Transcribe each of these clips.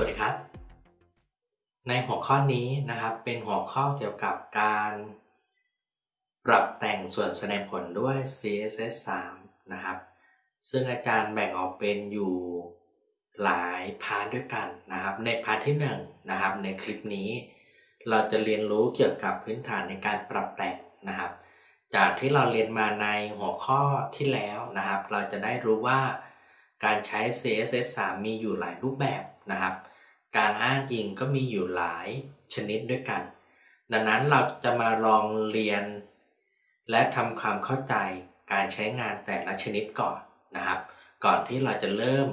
สวัสดีครับ ในหัวข้อนี้นะครับเป็นหัวข้อเกี่ยวกับการปรับแต่งส่วนแสดงผลด้วย CSS 3 นะครับ ซึ่งอาจารย์แบ่งออกเป็นอยู่หลาย part ด้วยกันนะครับ ใน part ที่1นะครับในคลิปนี้ เราจะเรียนรู้เกี่ยวกับพื้นฐานในการปรับแต่งนะครับ จากที่เราเรียนมาในหัวข้อที่แล้วนะครับ เราจะได้รู้ว่า การใช้ CSS 3 มีอยู่หลายรูปแบบนะครับ การอ้างอิงก็มีอยู่หลายชนิดด้วยกัน ดังนั้นเราจะมาลองเรียน และทำความเข้าใจการใช้งานแต่ละชนิดก่อนนะครับ ก่อนที่เราจะเริ่ม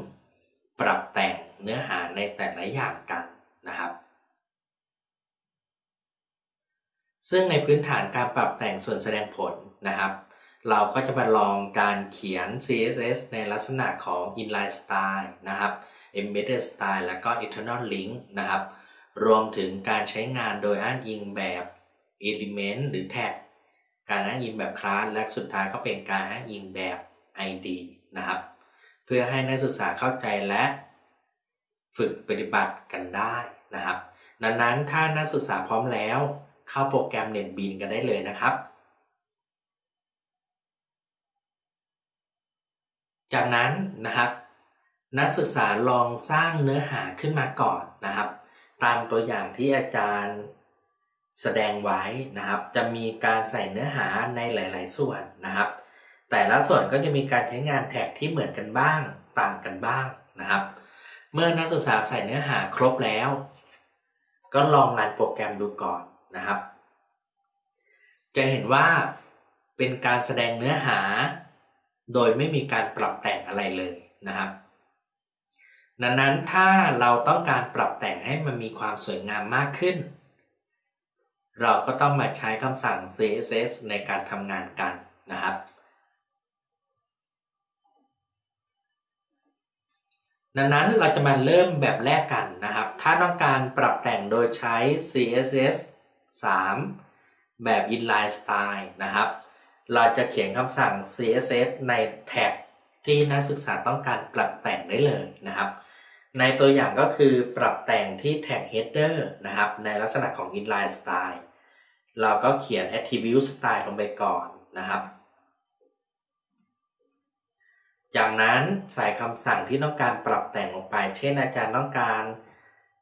ปรับแต่งเนื้อหาในแต่ละอย่างกันนะครับ ซึ่งในพื้นฐานการปรับแต่งส่วนแสดงผลนะครับ เราก็จะมาลองการเขียน CSS ในลักษณะของ inline style นะครับ embedded style แล้วก็ internal link นะครับ รวมถึงการใช้งานโดยอ้างอิงแบบ element หรือ tag การอ้างอิงแบบคลาสและสุดท้ายก็เป็นการอ้างอิงแบบ ID นะครับ เพื่อให้นักศึกษาเข้าใจและฝึกปฏิบัติกันได้นะครับ ดังนั้นถ้านักศึกษาพร้อมแล้ว เข้าโปรแกรม NetBeans กันได้เลยนะครับ จากนั้นนะครับ นักศึกษาลองสร้างเนื้อหาขึ้นมาก่อนนะครับ ตามตัวอย่างที่อาจารย์แสดงไว้นะครับ จะมีการใส่เนื้อหาในหลาย ๆ ส่วนนะครับ แต่ละส่วนก็จะมีการใช้งานแท็กที่เหมือนกันบ้าง ต่างกันบ้างนะครับ เมื่อนักศึกษาใส่เนื้อหาครบแล้ว ก็ลองรันโปรแกรมดูก่อนนะครับ จะเห็นว่าเป็นการแสดงเนื้อหา โดยไม่มีการปรับแต่งอะไรเลยนะครับ ดังนั้นถ้าเราต้องการปรับแต่งให้มันมีความสวยงามมากขึ้น เราก็ต้องมาใช้คำสั่ง CSS ในการทำงานกันนะครับ ดังนั้นเราจะมาเริ่มแบบแรกกันนะครับ ถ้าต้องการปรับแต่งโดยใช้ CSS 3 แบบ inline style นะครับ เราจะเขียนคำสั่ง CSS ในแท็กที่นักศึกษาต้องการปรับแต่งได้เลยนะครับ ในตัวอย่างก็คือปรับแต่งที่แท็ก header นะครับ ในลักษณะของ inline style เราก็เขียน attribute style ลงไปก่อนนะครับ จากนั้นใส่คำสั่งที่ต้องการปรับแต่งลงไป เช่นอาจารย์ต้องการ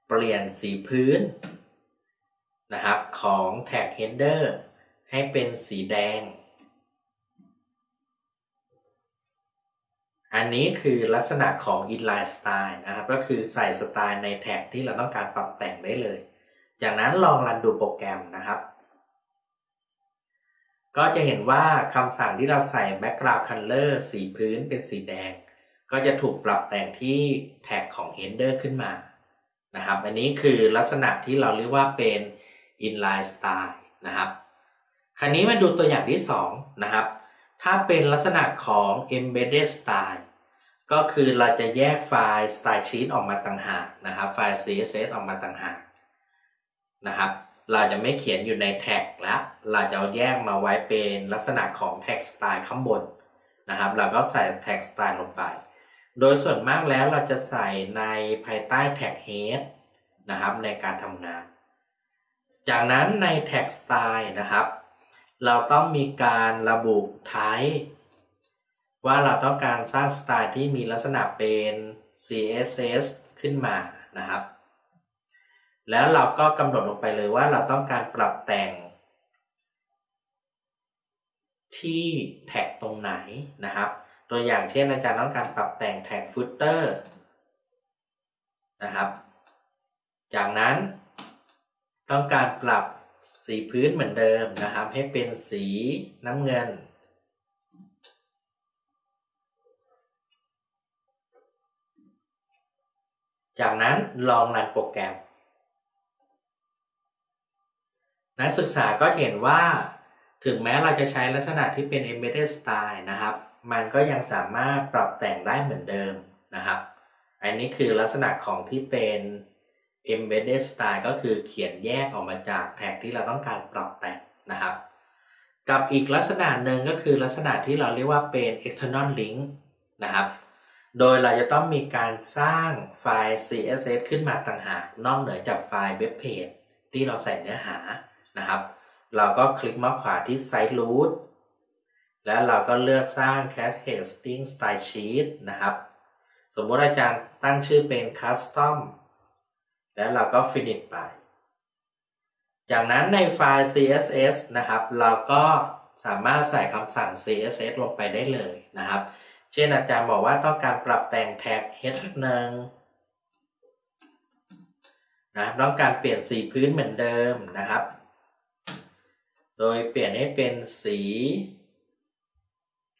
เปลี่ยนสีพื้นนะครับของแท็ก header ให้เป็นสีแดง อันนี้คือลักษณะของ inline style นะครับ ก็คือใส่สไตล์ในแท็กที่เราต้องการปรับแต่งได้เลย จากนั้นลองรันดูโปรแกรมนะครับ ก็จะเห็นว่าคำสั่งที่เราใส่ background color สีพื้นเป็นสีแดง ก็จะถูกปรับแต่งที่แท็กของ header ขึ้นมา นะครับ อันนี้คือลักษณะที่เราเรียกว่าเป็น inline style นะครับ คราวนี้มาดูตัวอย่างที่2นะครับ ถ้าเป็นลักษณะของ embedded style ก็คือเราจะแยกไฟล์ style sheet ออกมาต่างหากนะครับ ไฟล์ CSS ออกมาต่างหากนะครับ เราจะไม่เขียนอยู่ในแท็กแล้ว เราจะแยกมาไว้เป็นลักษณะของแท็กสไตล์ข้างบนนะครับ เราก็ใส่แท็กสไตล์ลงไป โดยส่วนมากแล้วเราจะใส่ในภายใต้แท็ก head นะครับในการทำงาน จากนั้นในแท็กสไตล์นะครับ เราต้องมีการระบุ type ว่าเราต้องการสร้างสไตล์ที่มีลักษณะเป็น CSS ขึ้นมานะครับ แล้วเราก็กำหนดลงไปเลยว่าเราต้องการปรับแต่ง ที่แท็กตรงไหนนะครับ ตัวอย่างเช่นอาจารย์ต้องการปรับแต่งแท็ก footer นะครับ จากนั้นต้องการปรับสีพื้นเหมือนเดิมนะครับ ให้เป็นสีน้ำเงิน จากนั้นลองรันโปรแกรม นักศึกษาก็เห็นว่า ถึงแม้เราจะใช้ลักษณะที่เป็น embedded style นะครับ มันก็ยังสามารถปรับแต่งได้เหมือนเดิมนะครับ อันนี้คือลักษณะของที่เป็น embedded style ก็คือเขียนแยกออกมาจากแท็กที่เราต้องการปรับแต่งนะครับ กับอีกลักษณะหนึ่งก็คือลักษณะที่เราเรียกว่าเป็น external link นะครับ โดยเราจะต้องมีการสร้างไฟล์ CSS ขึ้นมาต่างหากนอกเหนือจากไฟล์เว็บเพจที่เราใส่เนื้อหานะครับ เราก็คลิกมาขวาที่ Site Root แล้วเราก็เลือกสร้าง Cascading Style Sheet นะครับ สมมติอาจารย์ตั้งชื่อเป็น Custom แล้วเราก็ Finish ไป จากนั้นในไฟล์ CSS นะครับ เราก็สามารถใส่คำสั่ง CSS ลงไปได้เลยนะครับ เช่นอาจารย์บอกว่าต้องการปรับแต่งแท็ก h หนึ่งนะต้องการเปลี่ยนสีพื้นเหมือนเดิมนะครับ โดยเปลี่ยนให้เป็นสี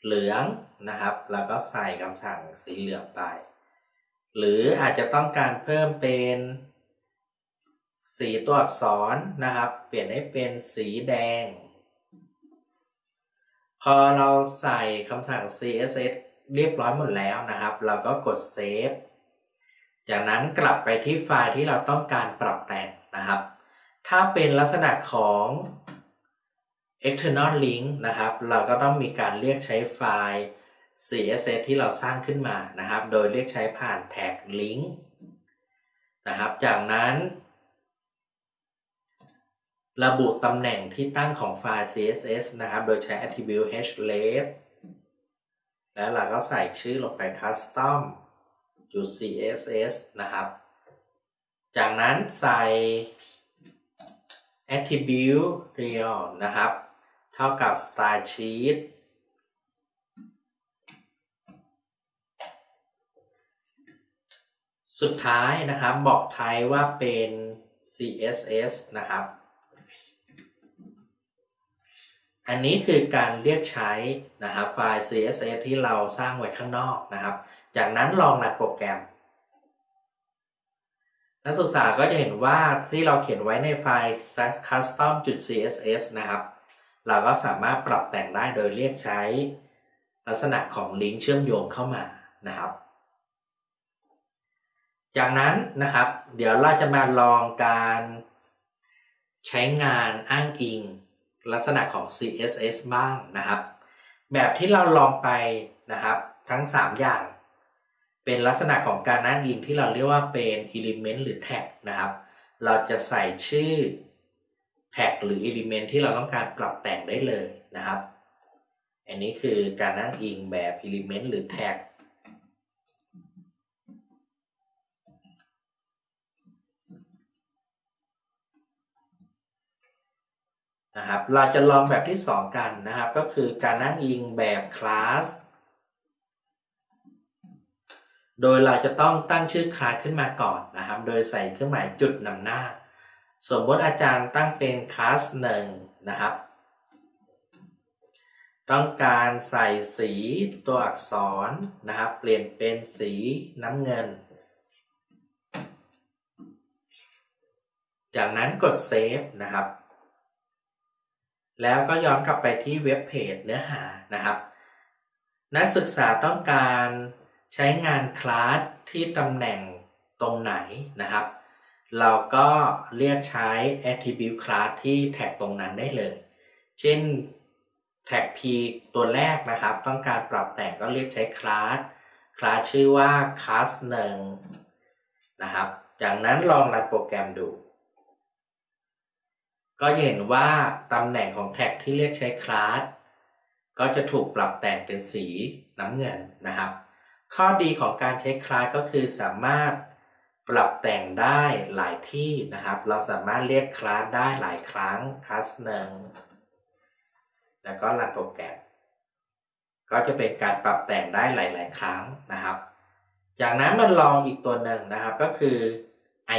เหลืองนะครับ แล้วก็ใส่คำสั่งสีเหลืองไป หรืออาจจะต้องการเพิ่มเป็นสีตัวอักษรนะครับ เปลี่ยนให้เป็นสีแดง พอเราใส่คำสั่ง CSS เรียบร้อยหมดแล้วนะครับ เราก็กด save จากนั้นกลับไปที่ไฟล์ที่เราต้องการปรับแต่งนะครับ ถ้าเป็นลักษณะของ external link นะครับ เราก็ต้องมีการเรียกใช้ไฟล์ CSS ที่เราสร้างขึ้นมานะครับ โดยเรียกใช้ผ่านแท็ก link นะครับ จากนั้น ระบุตำแหน่งที่ตั้งของไฟล์ CSS นะครับ โดยใช้ attribute href แล้วเราก็ใส่ชื่อลงไป custom จุด css นะครับ จากนั้นใส่ attribute real นะครับ เท่ากับ style sheet สุดท้ายนะครับบอกไทยว่าเป็น css นะครับ อันนี้คือการเรียกใช้นะครับไฟล์ CSS ที่เราสร้างไว้ข้างนอกนะครับ จากนั้นลองรันโปรแกรม นักศึกษาก็จะเห็นว่าที่เราเขียนไว้ในไฟล์ custom.css นะครับ เราก็สามารถปรับแต่งได้โดยเรียกใช้ลักษณะของลิงก์เชื่อมโยงเข้ามานะครับ จากนั้นนะครับ เดี๋ยวเราจะมาลองการใช้งานอ้างอิง ลักษณะของ CSS บ้างนะครับ แบบที่เราลองไปนะครับทั้ง 3 อย่าง เป็นลักษณะของการอ้างอิงที่เราเรียกว่าเป็น element หรือ tag นะครับ เราจะใส่ชื่อ tag หรือ element ที่เราต้องการปรับแต่งได้เลยนะครับ อันนี้คือการอ้างอิงแบบ element หรือ tag นะครับ เราจะลองแบบที่ 2 กันนะครับ ก็คือการอ้างอิงแบบคลาส โดยเราจะต้องตั้งชื่อคลาสขึ้นมาก่อนนะครับ โดยใส่เครื่องหมายจุดนำหน้า สมมติอาจารย์ตั้งเป็นคลาสหนึ่งนะครับ ต้องการใส่สีตัวอักษรนะครับ เปลี่ยนเป็นสีน้ำเงิน จากนั้นกดเซฟนะครับ แล้วก็ย้อนกลับไปที่เว็บเพจเนื้อหานะครับ นักศึกษาต้องการใช้งานคลาสที่ตำแหน่งตรงไหนนะครับ เราก็เรียกใช้ attribute class ที่แท็กตรงนั้นได้เลย เช่นแท็ก p ตัวแรกนะครับ ต้องการปรับแต่งก็เรียกใช้คลาสคลาสชื่อว่า class 1นะครับ จากนั้นลองรันโปรแกรมดู ก็เห็นว่าตำแหน่งของแท็กที่เรียกใช้คลาสก็จะถูกปรับแต่งเป็นสีน้ำเงินนะครับ ข้อดีของการใช้คลาสก็คือสามารถปรับแต่งได้หลายที่นะครับ เราสามารถเรียกคลาสได้หลายครั้งคลาสหนึ่งแล้วก็รันโปรแกรมก็จะเป็นการปรับแต่งได้หลาย ๆ ครั้งนะครับ จากนั้นมันลองอีกตัวหนึ่งนะครับก็คือ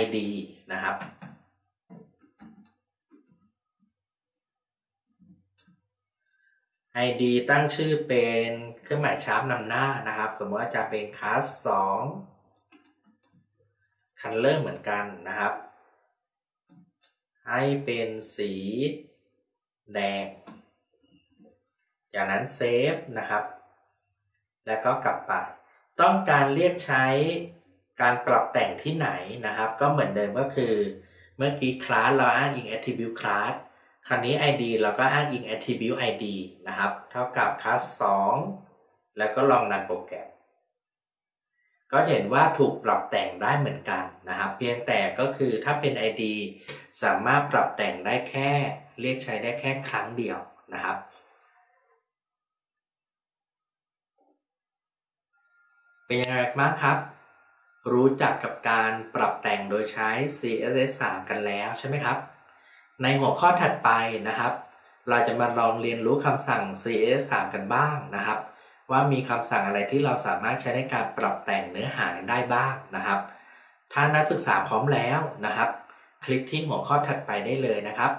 ID นะครับ ID ตั้งชื่อเป็นเครื่องหมาย sharp นำหน้านะครับ สมมติว่าจะเป็นคลาสสอง color เหมือนกันนะครับ ให้เป็นสีแดง จากนั้น save นะครับ แล้วก็กลับไป ต้องการเรียกใช้การปรับแต่งที่ไหนนะครับ ก็เหมือนเดิมก็คือ เมื่อกี้คลาสเราอ้างอิง attribute class คราวนี้ id เราก็อ้างอิง attribute id นะครับ เท่ากับ class 2 แล้วก็ลองรันโปรแกรม ก็เห็นว่าถูกปรับแต่งได้เหมือนกันนะครับ เพียงแต่ก็คือถ้าเป็น ID สามารถปรับแต่งได้แค่ เรียกใช้ได้แค่ครั้งเดียวนะครับเป็นยังไงบ้างครับ รู้จักกับการปรับแต่งโดยใช้ CSS 3 กันแล้วใช่ไหมครับ ในหัวข้อถัดไปนะครับ เราจะมาลองเรียนรู้คำสั่ง CSS 3กันบ้างนะครับ ว่ามีคำสั่งอะไรที่เราสามารถใช้ในการปรับแต่งเนื้อหาได้บ้างนะครับ ถ้านักศึกษาพร้อมแล้วนะครับ คลิกที่หัวข้อถัดไปได้เลยนะครับ